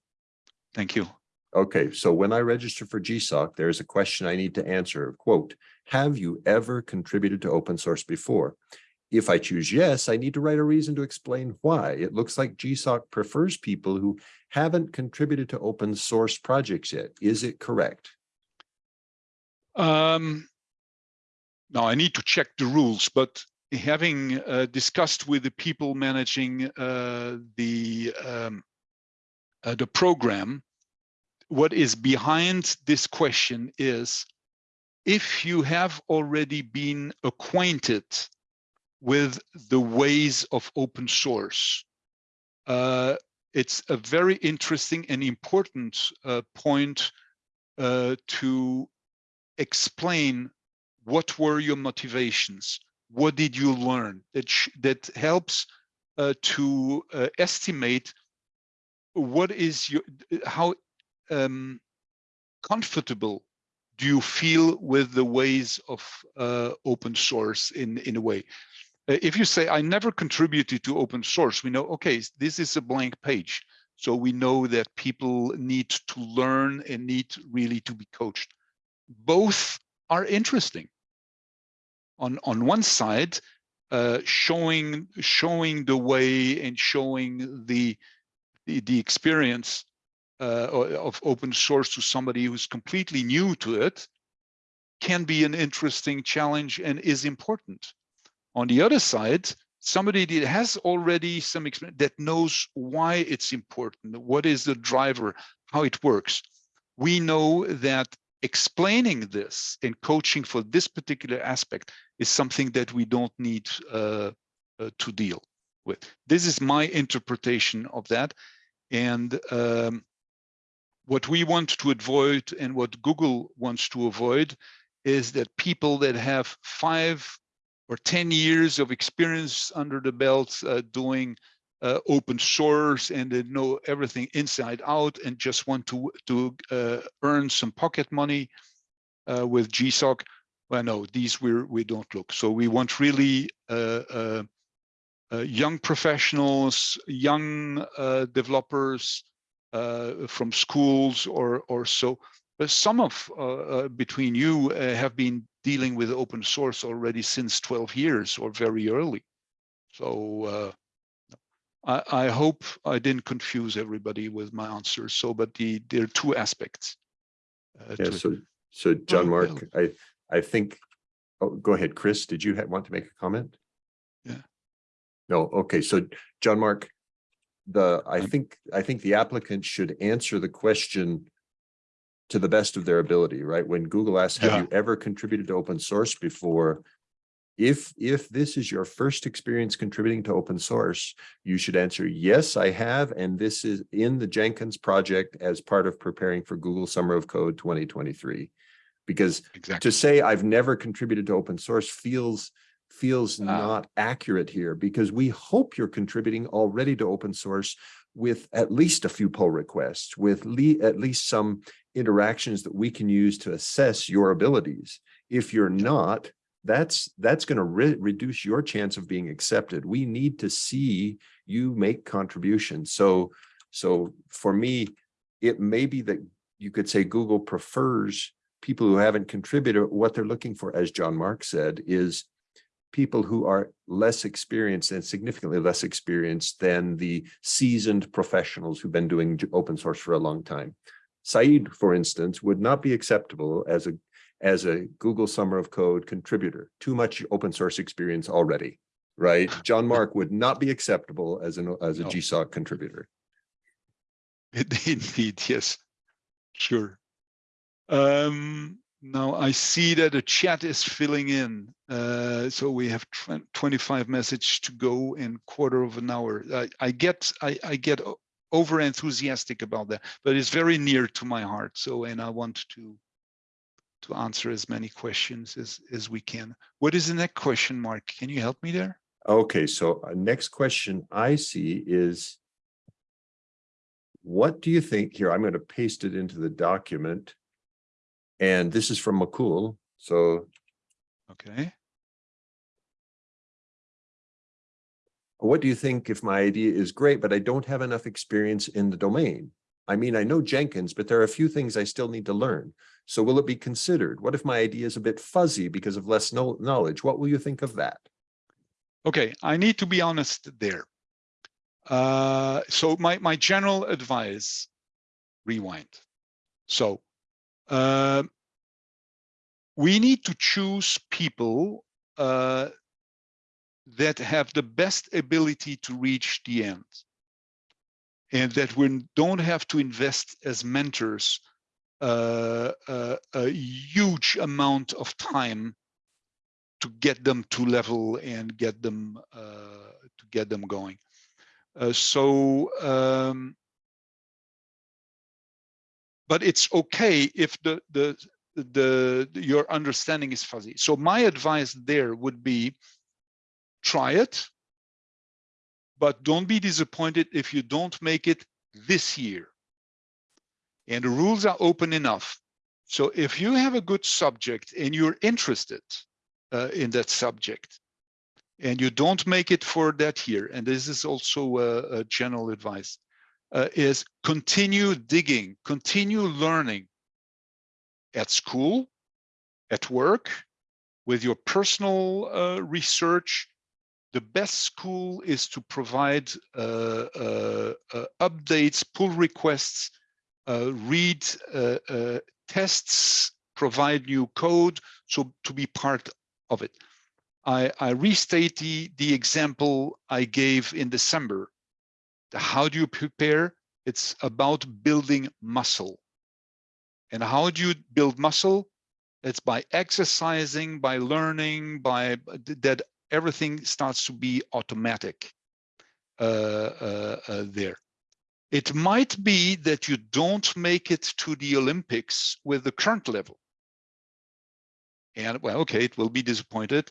Thank you. Okay, so when I register for GSOC, there's a question I need to answer. Quote, have you ever contributed to open source before? If I choose yes, I need to write a reason to explain why. It looks like GSOC prefers people who haven't contributed to open source projects yet. Is it correct? Um, now I need to check the rules, but having uh, discussed with the people managing uh, the um, uh, the program, what is behind this question is if you have already been acquainted with the ways of open source, uh, it's a very interesting and important uh, point uh, to explain what were your motivations? What did you learn that that helps uh, to uh, estimate what is your how um, comfortable do you feel with the ways of uh, open source in in a way? Uh, if you say i never contributed to open source we know okay this is a blank page. So we know that people need to learn and need really to be coached both are interesting. On on one side, uh, showing showing the way and showing the the, the experience uh, of open source to somebody who's completely new to it can be an interesting challenge and is important. On the other side, somebody that has already some experience that knows why it's important, what is the driver, how it works. We know that explaining this and coaching for this particular aspect is something that we don't need uh, uh, to deal with. This is my interpretation of that. And um, what we want to avoid and what Google wants to avoid is that people that have five or 10 years of experience under the belt uh, doing uh, open source and they know everything inside out and just want to to uh, earn some pocket money uh, with GSOC. Well, no, these we we don't look. So we want really uh, uh, uh, young professionals, young developers from schools or or so. But some of between you have been dealing with open source already since 12 years or very early. So I, I hope I didn't confuse everybody with my answer. So, but the there are two aspects. uh, Yeah, so, so John Oh, Mark, I, I think, oh, go ahead, Chris, did you want to make a comment? Yeah. No, okay, so John Mark, the, I think, I think the applicant should answer the question to the best of their ability, right? When Google asks, have Yeah. you ever contributed to open source before? If, if this is your first experience contributing to open source, you should answer, yes, I have, and this is in the Jenkins project as part of preparing for Google Summer of Code twenty twenty-three. Because exactly. to say I've never contributed to open source feels, feels Ah. not accurate here, because we hope you're contributing already to open source with at least a few pull requests, with le- at least some interactions that we can use to assess your abilities. If you're not, that's, that's going to re- reduce your chance of being accepted. We need to see you make contributions. So, so for me, it may be that you could say Google prefers people who haven't contributed. What they're looking for, as John Mark said, is people who are less experienced and significantly less experienced than the seasoned professionals who've been doing open source for a long time. Saeed, for instance, would not be acceptable as a as a Google Summer of Code contributor. Too much open source experience already, right? John Mark would not be acceptable as an as a No. GSOC contributor. Indeed, yes, sure. Um, now I see that the chat is filling in. Uh, so we have 25 messages to go in quarter of an hour. I, I get, I, I get over enthusiastic about that, but it's very near to my heart. So, and I want to, to answer as many questions as, as we can. What is the next question, Mark? Can you help me there? Okay, so uh, next question I see is what do you think here? I'm going to paste it into the document. And this is from McCool. So Okay. what do you think if my idea is great, but I don't have enough experience in the domain? I mean, I know Jenkins, but there are a few things I still need to learn. So will it be considered? What if my idea is a bit fuzzy because of less know- knowledge? What will you think of that? Okay, I need to be honest there. Uh, so my, my general advice, rewind. So uh, we need to choose people uh, that have the best ability to reach the end. And that we don't have to invest as mentors uh, uh, a huge amount of time to get them to level and get them uh, to get them going. Uh, so, um, but it's okay if the, the the the your understanding is fuzzy. So my advice there would be try it, but don't be disappointed if you don't make it this year. And the rules are open enough. So if you have a good subject and you're interested uh, in that subject and you don't make it for that year and this is also a, a general advice uh, is continue digging continue learning at school at work with your personal uh, research the best school is to provide uh, uh, uh, updates pull requests read tests provide new code so to be part of it. I, I restate the, the example I gave in December. How do you prepare? It's about building muscle. And how do you build muscle? It's by exercising, by learning, by that everything starts to be automatic uh, uh, uh, there. It might be that you don't make it to the Olympics with the current level. And well, okay, it will be disappointed.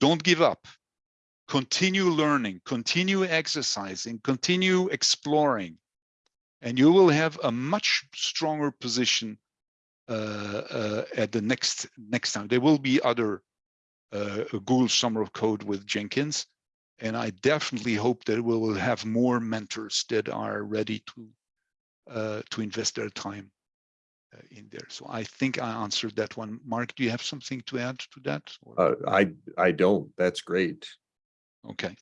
Don't give up. Continue learning, continue exercising, continue exploring, and you will have a much stronger position uh, uh, at the next next time. There will be other uh, Google Summer of Code with Jenkins, and I definitely hope that we will have more mentors that are ready to uh, to invest their time. uh, in there. So I think I answered that one. Mark, do you have something to add to that? Uh, I, I don't. That's great. Okay.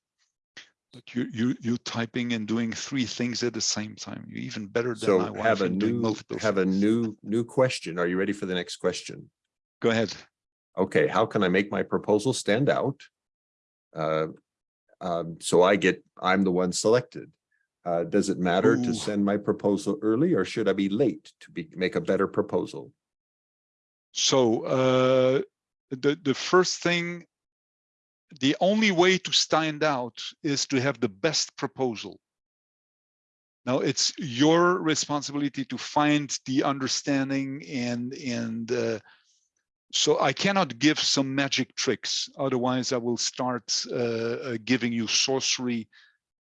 But you, you, you typing and doing three things at the same time. You're even better than So wife have a new, have a new, new question. Are you ready for the next question? Go ahead. Okay, how can I make my proposal stand out? Uh, um, so I get, I'm the one selected. Uh, does it matter to send my proposal early or should I be late to be, make a better proposal? So uh, the, the first thing, the only way to stand out is to have the best proposal. Now it's your responsibility to find the understanding and, and uh, so I cannot give some magic tricks. Otherwise I will start uh, uh, giving you sorcery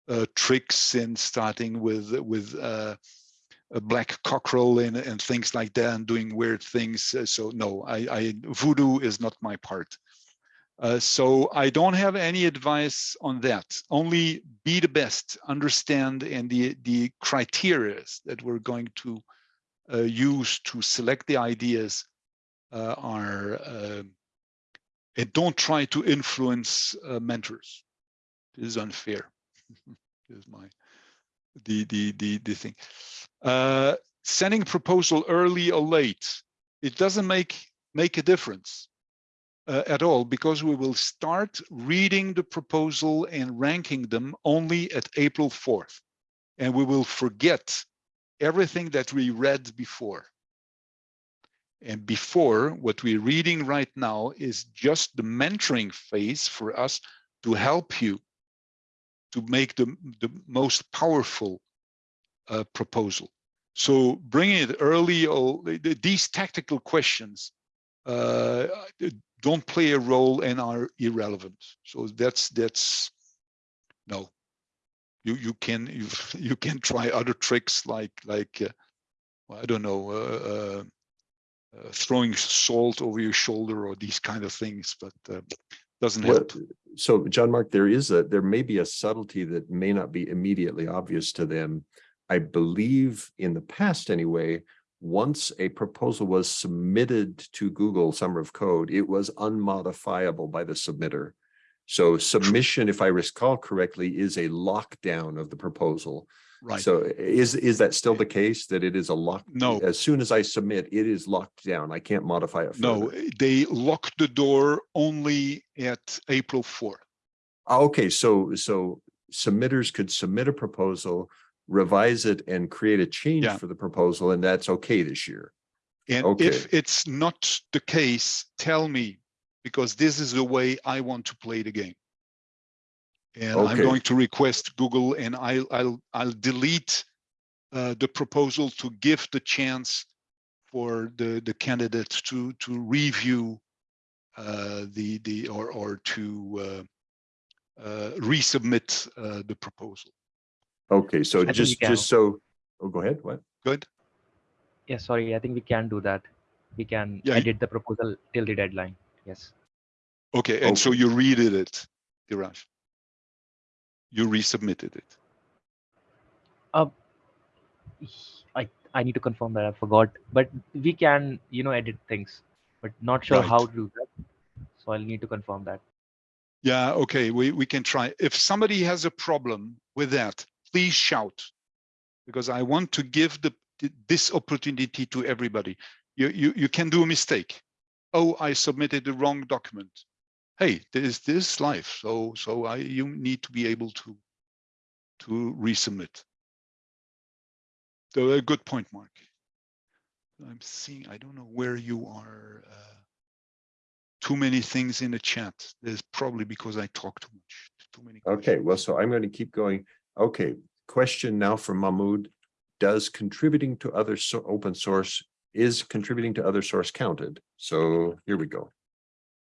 uh, tricks and starting with, with uh, a black cockerel and, and things like that and doing weird things. Uh, So no, I, I voodoo is not my part. Uh, so I don't have any advice on that. Only be the best, understand, and the the criteria that we're going to use to select the ideas are. Uh, and don't try to influence uh, mentors. This is unfair. this is my the the the the thing. Uh, sending proposal early or late, it doesn't make make a difference uh, at all because we will start reading the proposal and ranking them only at April 4th. And we will forget everything that we read before. And before, what we're reading right now is just the mentoring phase for us to help you to make the, the most powerful uh, proposal. So bringing it early, or these tactical questions uh, don't play a role and are irrelevant. So that's that's no. You you can you you can try other tricks like like uh, I don't know uh, throwing salt over your shoulder or these kind of things, but uh, doesn't Well, help. so John Mark, there is a, there may be a subtlety that may not be immediately obvious to them. I believe in the past anyway, once a proposal was submitted to Google Summer of Code, it was unmodifiable by the submitter. So submission, if I recall correctly, is a lockdown of the proposal. Right. So is, is that still the case that it is a lock? No. As soon as I submit, it is locked down. I can't modify it Further. No, they locked the door only at April 4th. Ah, Okay, so, so submitters could submit a proposal, revise it and create a change Yeah. for the proposal, and that's okay this year. And Okay. if it's not the case, tell me, because this is the way I want to play the game. And I'm going to request Google and I'll, I'll, I'll delete uh, the proposal to give the chance for the, the candidate to, to review uh, the, the, or, or to uh, uh, resubmit uh, the proposal. Okay, so think we just, just so, oh, go ahead, what? Good? Yeah, sorry, I think we can do that. We can Yeah, y- edit the proposal till the deadline. Yes. Okay, and so you redid it, Diraj? You resubmitted it. Uh, I, I need to confirm that I forgot, but we can, you know, edit things, but not sure how to do that. So I'll need to confirm that. Yeah, okay, we, we can try. If somebody has a problem with that, please shout. Because I want to give the this opportunity to everybody. You, you, you can do a mistake. Oh, I submitted the wrong document. Hey, this this life. So so I you need to be able to to resubmit. So a good point, Mark. I'm seeing, I don't know where you are. Uh, too many things in the chat. There's probably because I talk too much. Too many. Okay, well, so I'm going to keep going. Okay, question now from Mahmood. Does contributing to other so open source, is contributing to other source counted? So here we go.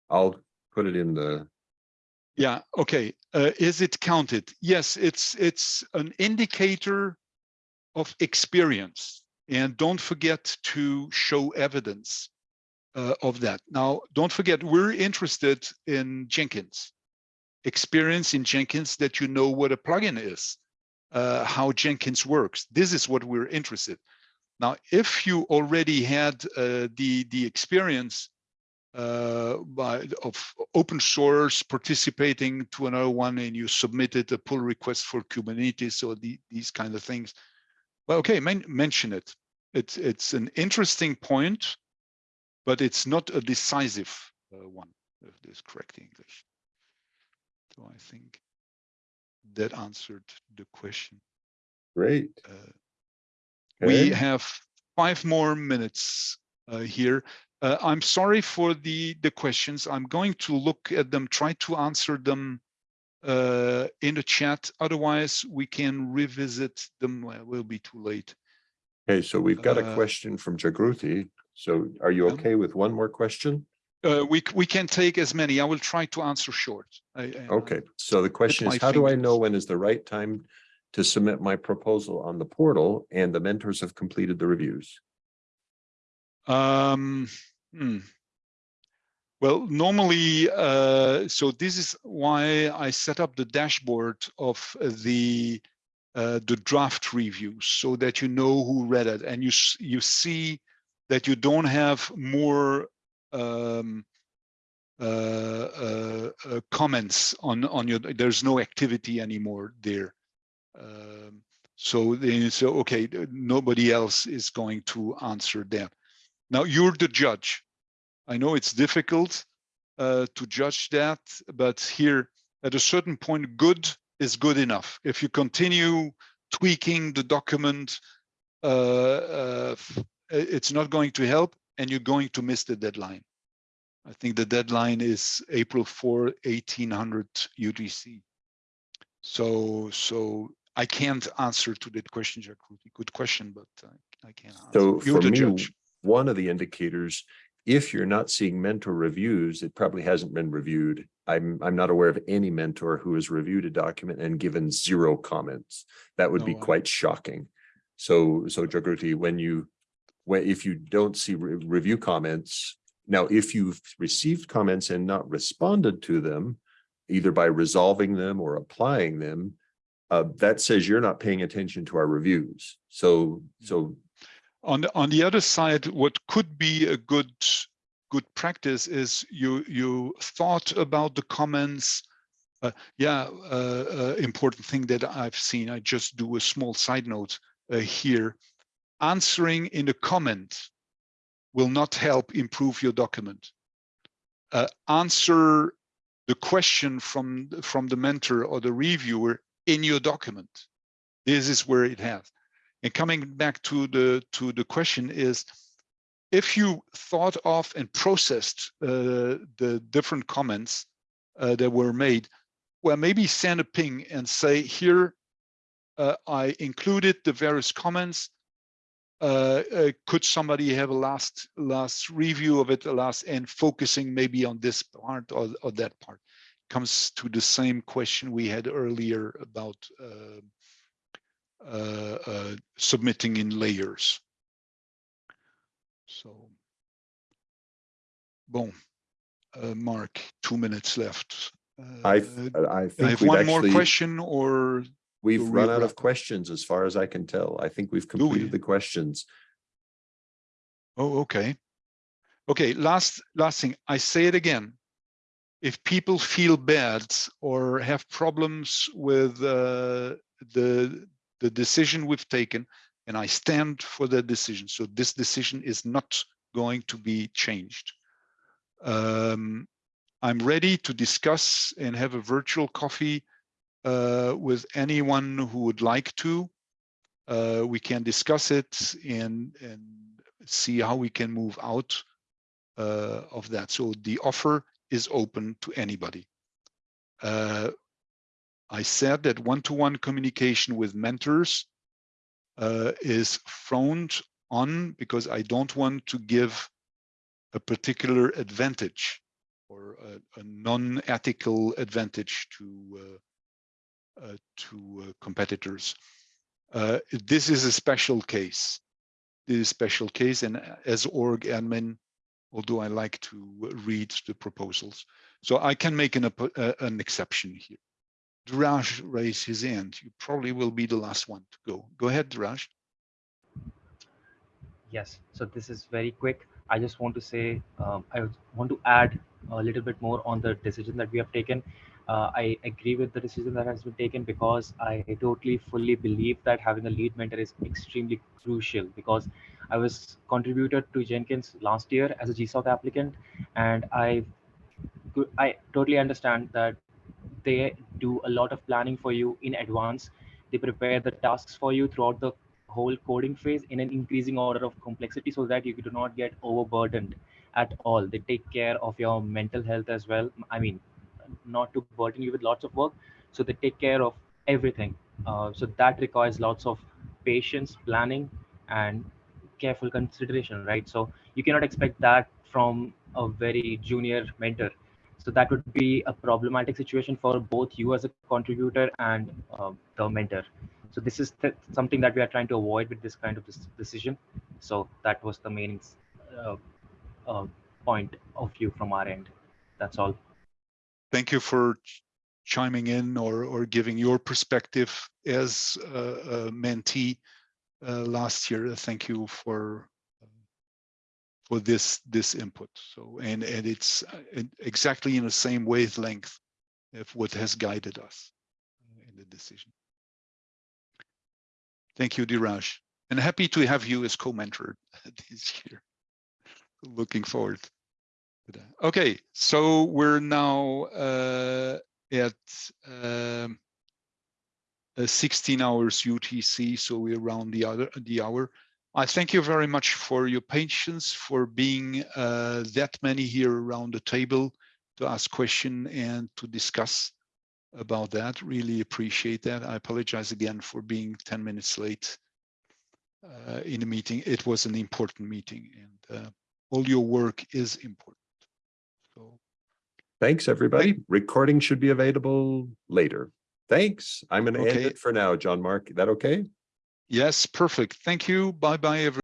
I'll put it in the, Yeah, okay. Uh, is it counted? Yes, it's it's an indicator of experience. And don't forget to show evidence uh, of that. Now, don't forget, we're interested in Jenkins. Experience in Jenkins that you know what a plugin is, uh, how Jenkins works. This is what we're interested. Now, if you already had uh, the the experience uh, by of open source participating to another one, and you submitted a pull request for Kubernetes or the, these kind of things, well, okay, men mention it. It's it's an interesting point, but it's not a decisive uh, one. If this correct English. So I think that answered the question. Great. Uh, we have five more minutes uh, here. Uh, I'm sorry for the the questions. I'm going to look at them, try to answer them uh, in the chat. Otherwise, we can revisit them. Well, it will be too late. Okay, so we've got a Uh, question from Jagruti. So are you okay with one more question? Uh, we we can take as many. I will try to answer short. I, I- Okay, so the question is, how do I know when is the right time to submit my proposal on the portal and the mentors have completed the reviews? Um, hmm. Well, normally, uh, so this is why I set up the dashboard of the uh, the draft reviews so that you know who read it and you you see that you don't have more um, uh, uh, uh, comments on on your there's no activity anymore there. Um, so then so okay, nobody else is going to answer that. Now you're the judge. I know it's difficult uh, to judge that, but here at a certain point, good is good enough. If you continue tweaking the document, uh, uh, it's not going to help and you're going to miss the deadline. I think the deadline is April 4, 1800 UTC. So, so I can't answer to that question, Jagruti. Good question, but uh, I can't. answer. So You're for the me, judge. One of the indicators, if you're not seeing mentor reviews, it probably hasn't been reviewed. I'm, I'm not aware of any mentor who has reviewed a document and given zero comments. That would be No, I- quite shocking. So, so Jagruti, when you, when, if you don't see re- review comments, now, if you've received comments and not responded to them, either by resolving them or applying them, uh, that says you're not paying attention to our reviews. So, so on the on the other side what could be a good good practice is you you thought about the comments. Uh, yeah uh, uh, important thing that i've seen i just do a small side note uh, here. Answering in the comment will not help improve your document. Uh, answer the question from from the mentor or the reviewer in your document. This is where it has and coming back to the to the question is, if you thought of and processed uh, the different comments uh, that were made, well, maybe send a ping and say, here, uh, I included the various comments. Uh, uh, could somebody have a last last review of it, a last and focusing maybe on this part or, or that part? Comes to the same question we had earlier about uh, submitting in layers. So, boom, uh, Mark, two minutes left. I, Uh, I I think have we've one more question or, we've run out of questions as far as I can tell. I think we've we? completed the questions. oh, okay. Okay, last, last thing, I say it again. If people feel bad or have problems with uh, the, the decision we've taken, and I stand for that decision. So this decision is not going to be changed. Um, I'm ready to discuss and have a virtual coffee uh, with anyone who would like to. Uh, we can discuss it and, and see how we can move out uh, of that. So the offer is open to anybody. I said that one-to-one communication with mentors uh, is frowned on because I don't want to give a particular advantage or a, a non-ethical advantage to uh, uh, to uh, competitors. Uh, this is a special case. This is a special case, and as org admin, although I like to read the proposals, so I can make an uh, an exception here. Duraj raised his hand. You probably will be the last one to go. Go ahead, Duraj. Yes, so this is very quick. I just want to say, um, I want to add a little bit more on the decision that we have taken. Uh, I agree with the decision that has been taken because I totally fully believe that having a lead mentor is extremely crucial because I was contributed to Jenkins last year as a GSOC applicant and I I totally understand that they do a lot of planning for you in advance. They prepare the tasks for you throughout the whole coding phase in an increasing order of complexity so that you do not get overburdened at all. They take care of your mental health as well. I mean, not to burden you with lots of work. So they take care of everything. Uh, so that requires lots of patience, planning, and careful consideration, right? So you cannot expect that from a very junior mentor. So that would be a problematic situation for both you as a contributor and uh, the mentor. So this is th- something that we are trying to avoid with this kind of decision. So that was the main uh, uh, point of view from our end. That's all. Thank you for ch- chiming in or, or giving your perspective as a, a mentee uh, last year. Thank you for for this this input. So and and it's uh, exactly in the same wavelength of what has guided us in the decision. Thank you, Diraj, and happy to have you as co-mentor this year. Looking forward. to that. Okay, so we're now uh, at um, uh, 16 hours UTC, so we're around the other the hour. I thank you very much for your patience, for being uh, that many here around the table to ask question and to discuss about that. Really appreciate that. I apologize again for being 10 minutes late uh, in the meeting. It was an important meeting and uh, all your work is important. So Thanks, everybody. Recording should be available later. Thanks. I'm going to end it for now, John Mark. Is that okay? Yes, perfect. Thank you. Bye bye, everyone.